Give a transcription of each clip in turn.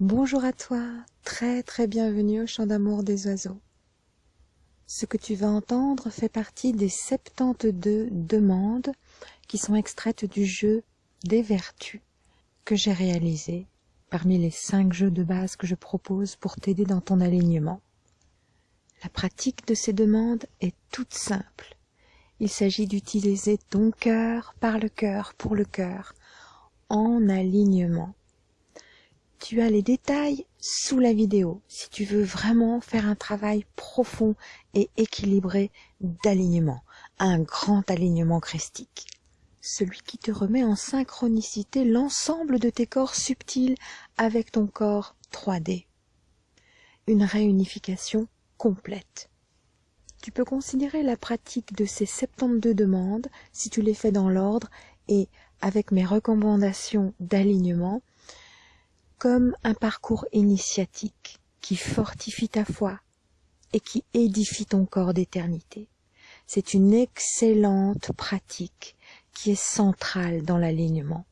Bonjour à toi, très très bienvenue au chant d'amour des oiseaux. Ce que tu vas entendre fait partie des 72 demandes qui sont extraites du jeu des vertus que j'ai réalisé parmi les cinq jeux de base que je propose pour t'aider dans ton alignement. La pratique de ces demandes est toute simple. Il s'agit d'utiliser ton cœur par le cœur pour le cœur, en alignement. Tu as les détails sous la vidéo si tu veux vraiment faire un travail profond et équilibré d'alignement, un grand alignement christique. Celui qui te remet en synchronicité l'ensemble de tes corps subtils avec ton corps 3D. Une réunification complète. Tu peux considérer la pratique de ces 72 demandes, si tu les fais dans l'ordre et avec mes recommandations d'alignement, comme un parcours initiatique qui fortifie ta foi et qui édifie ton corps d'éternité. C'est une excellente pratique qui est centrale dans l'alignement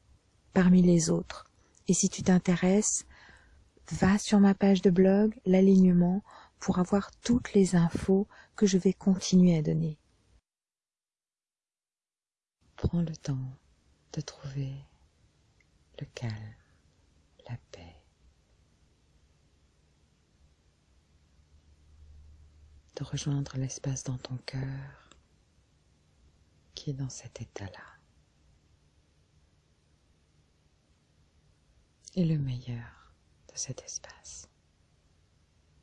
parmi les autres. Et si tu t'intéresses, va sur ma page de blog, l'alignement, pour avoir toutes les infos que je vais continuer à donner. Prends le temps de trouver le calme, la paix. De rejoindre l'espace dans ton cœur qui est dans cet état-là. Et le meilleur de cet espace,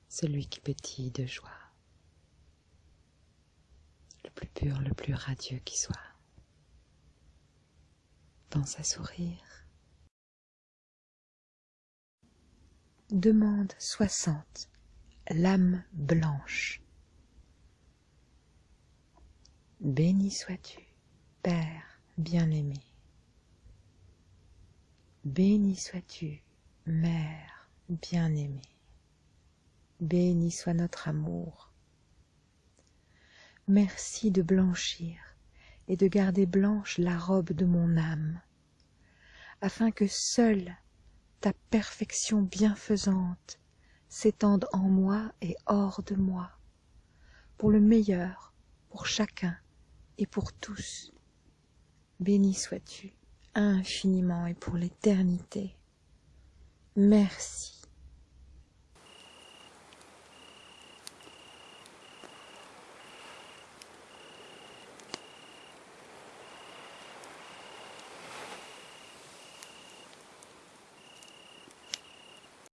celui qui pétille de joie, le plus pur, le plus radieux qui soit pense à sourire. Demande soixante. L'âme blanche. Béni sois-tu, Père bien-aimé. Béni sois-tu, Mère bien-aimée. Béni soit notre amour. Merci de blanchir et de garder blanche la robe de mon âme, afin que seule ta perfection bienfaisante s'étende en moi et hors de moi, pour le meilleur, pour chacun et pour tous. Béni sois-tu infiniment et pour l'éternité. Merci.